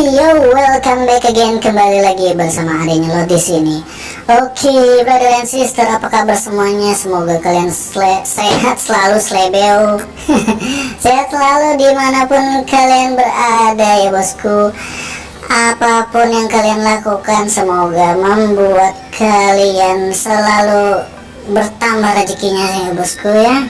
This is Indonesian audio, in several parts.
yo, welcome back again kembali lagi bersama adanya lo di sini. Oke, okay, brother and sister, apa kabar semuanya? Semoga kalian sehat selalu, slebeo. sehat selalu di mana pun kalian berada ya bosku. Apa pun yang kalian lakukan, semoga membuat kalian selalu bertambah rezekinya ya bosku ya.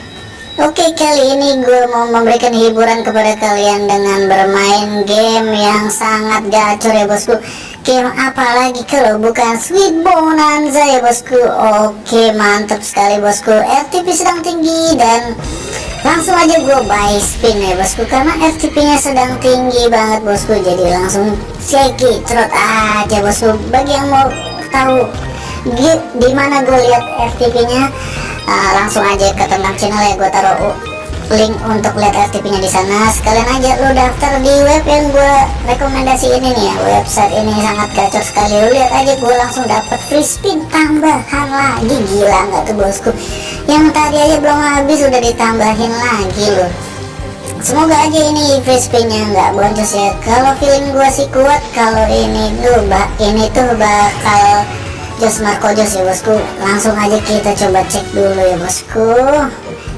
Oke kali ini gue mau memberikan hiburan kepada kalian dengan bermain game yang sangat gacor ya bosku. Game apa lagi kalau bukan Sweet Bonanza ya bosku? Oke mantap sekali bosku. RTP sedang tinggi dan langsung aja gue buy spin ya bosku Karena RTP nya sedang tinggi banget bosku. Jadi langsung shaky trot aja bosku. Bagi yang mau tahu di mana gue lihat RTP nya uh, langsung aja ke tentang channel ya gue taruh link untuk lihat FTP nya di sana. Sekalian aja lu daftar di web yang gue rekomendasi ini nih ya. Website ini sangat gacor sekali. Lu lihat aja gue langsung dapat free spin tambahan lagi. Gila nggak tuh bosku? Yang tadi aja belum habis udah ditambahin lagi loh semoga aja ini free spinnya nggak boncos ya. Kalau feeling gue sih kuat kalau ini tuh ini tuh bakal Jos Marco Jos ya bosku. Langsung aja kita coba cek dulu ya bosku.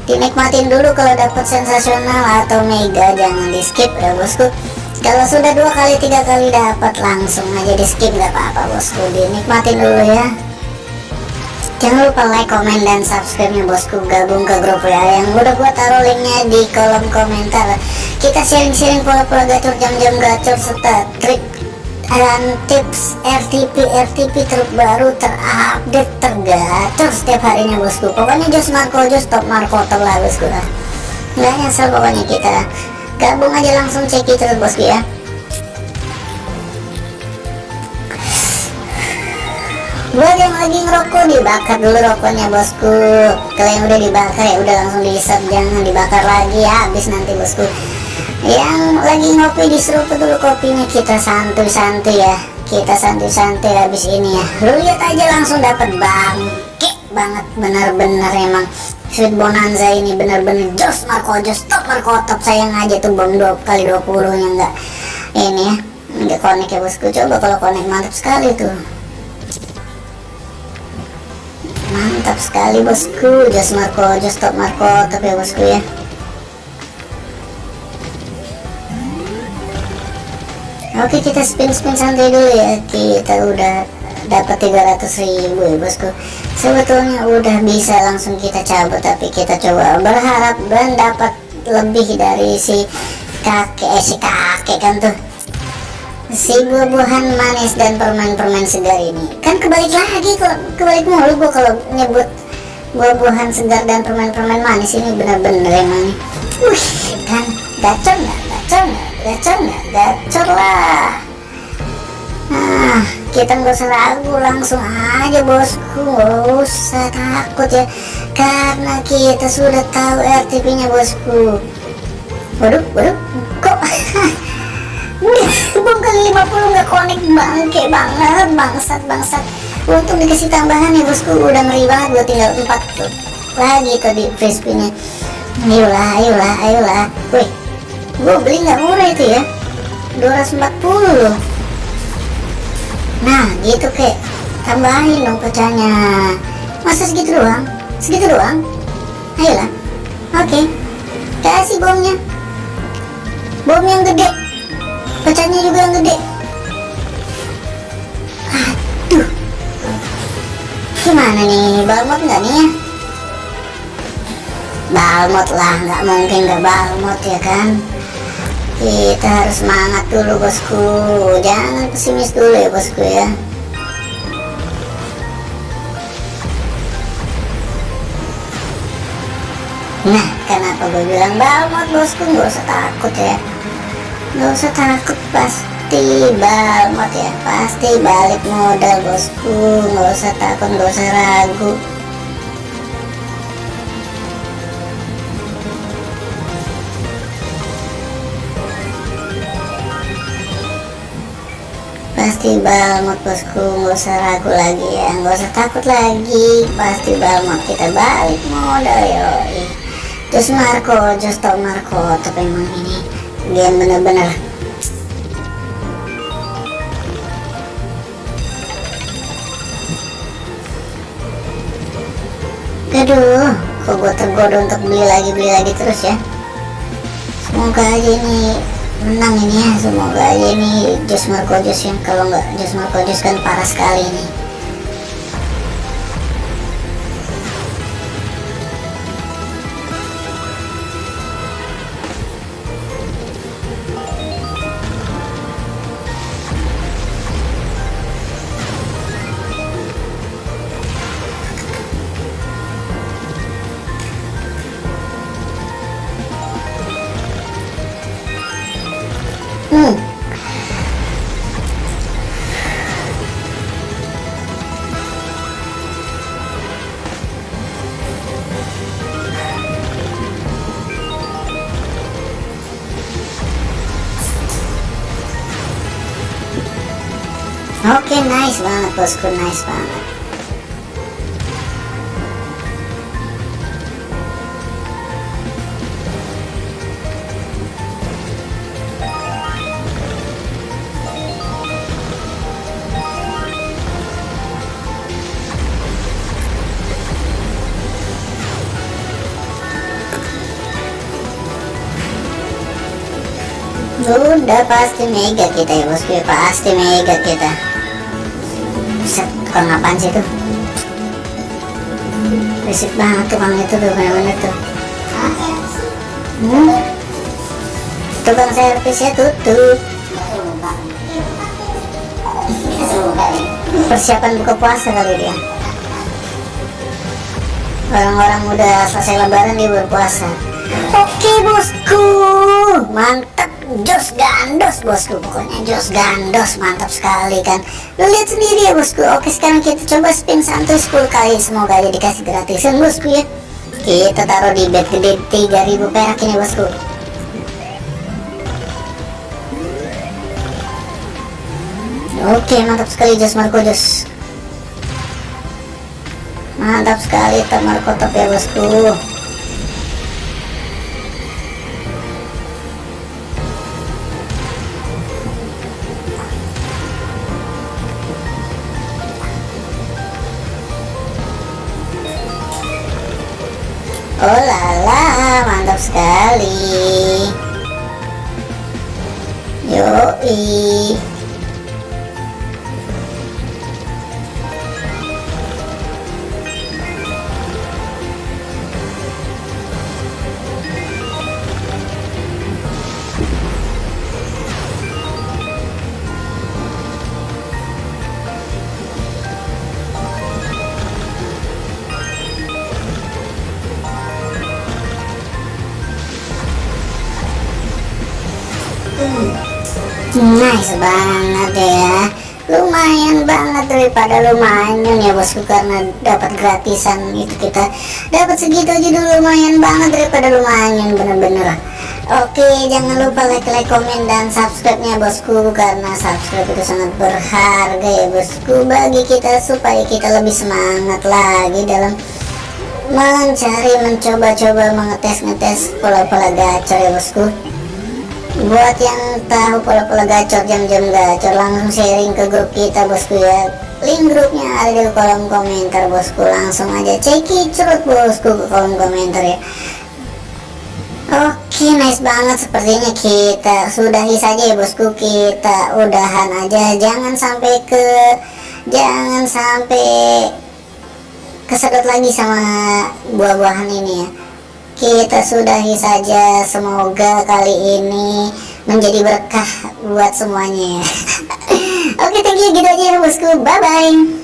Dinikmatin dulu kalau dapat sensasional atau mega jangan di skip ya bosku. Kalau sudah dua kali tiga kali dapat langsung aja di skip nggak apa-apa bosku. Dinikmatin dulu ya. Jangan lupa like comment dan subscribe nya bosku. Gabung ke grup ya yang udah gua taruh linknya di kolom komentar. Kita sharing-sharing pola-pola gacor jam-jam gacor serta trik dan tips RTP RTP terbaru terupdate tergacor setiap harinya bosku. Pokoknya Jos Marco Jos top Marco top lah bosku lah. Nggak nyesel pokoknya kita. Gabung aja langsung cek itu bosku ya. Buat yang lagi ngerokok dibakar dulu rokoknya bosku. Kalau yang udah dibakar ya udah langsung diisap jangan dibakar lagi ya. Habis nanti bosku yang lagi ngopi diseruput dulu kopinya kita santuy-santuy ya. Kita santuy-santuy habis ini ya. Lu lihat aja langsung dapat bangke banget benar-benar emang. Sweet Bonanza ini benar-benar jos Marco jos top Marco top sayang aja tuh bom dua kali 20 nya enggak ini ya enggak konek ya bosku. Coba kalau konek mantap sekali tuh. Mantap sekali bosku. Jos Marco jos top Marco top ya bosku ya Oke kita spin-spin santai dulu ya. Kita udah dapat 300 ribu ya bosku. Sebetulnya udah bisa langsung kita cabut Tapi kita coba berharap dan dapat lebih dari si kakek eh, si kakek kan tuh. Si buah-buahan manis dan permen-permen segar ini. Kan kebalik lagi kok kebalik mulu gua kalau nyebut buah-buahan segar dan permen-permen manis ini benar-benar emang. Wih kan gacor nggak? Gacor nggak gacor nggak? Gacor lah. Nah kita nggak usah ragu langsung aja bosku. Nggak usah takut ya karena kita sudah tahu RTP nya bosku. Waduh waduh kok? Bom kali 50 nggak konek bangke banget bangsat bangsat. Untung dikasih tambahan ya bosku. Udah ngeri banget gue tinggal 4 tuh. Lagi tadi free spinnya ayolah ayolah ayolah. Wih gue beli nggak murah itu ya? 240 loh nah gitu kek. Tambahin dong pecahnya. Masa segitu doang? Segitu doang? Ayolah. Oke. Okay. kasih bomnya. Bom yang gede. Pecahnya juga yang gede. Aduh. Gimana nih? Balmot nggak nih ya? Balmot lah nggak mungkin nggak balmot ya kan kita harus semangat dulu bosku. Jangan pesimis dulu ya bosku ya. Nah kenapa gue bilang balmot bosku? Nggak usah takut ya. Nggak usah takut pasti balmot ya. Pasti balik modal bosku. Nggak usah takut nggak usah ragu pasti balmot bosku. Nggak usah ragu lagi ya. Nggak usah takut lagi. Pasti balmot kita balik modal yoi. Terus Marco just tau Marco tapi emang ini game bener-bener. Aduh kok gue tergoda untuk beli lagi beli lagi terus ya? Semoga aja ini menang ini ya semoga aja ini Jos Marco Jos yang kalau nggak Jos Marco Jos kan parah sekali nih Oke, nice banget bosku, nice banget. Udah pasti mega kita ya bosku pasti mega kita Tukang apaan sih tuh Berisik banget tukang itu tuh bener-bener tuh. Hmm? Tukang servisnya tutup. Persiapan buka puasa kali dia. Orang-orang udah selesai lebaran dia berpuasa. Oke bosku. Mantap Jos gandos bosku. Pokoknya jos gandos Mantap sekali kan? Lu lihat sendiri ya bosku. Oke sekarang kita coba spin santuy 10 kali. Semoga aja dikasih gratisan bosku ya. Kita taruh di bet gede 3000 perak ini bosku. Oke mantap sekali Jos Marco Jos. Mantap sekali Top Marco top ya bosku Oh lala, mantap sekali. Yoi. Nice banget ya. Lumayan banget daripada lumayan ya bosku karena dapat gratisan itu kita. Dapat segitu aja dulu lumayan banget daripada lumayan bener-bener. Oke jangan lupa like like komen dan subscribe nya bosku. Karena subscribe itu sangat berharga ya bosku. Bagi kita supaya kita lebih semangat lagi dalam mencari mencoba-coba mengetes-ngetes pola-pola gacor ya bosku buat yang tahu pola-pola gacor jam-jam gacor langsung sharing ke grup kita bosku ya. Link grupnya ada di kolom komentar bosku. Langsung aja ceki bosku ke kolom komentar ya. Oke nice banget. Sepertinya kita sudahi saja ya bosku. Kita udahan aja. Jangan sampai ke jangan sampai kesedot lagi sama buah-buahan ini ya kita sudahi saja semoga kali ini menjadi berkah buat semuanya. Oke thank you. Gitu aja ya bosku. Bye bye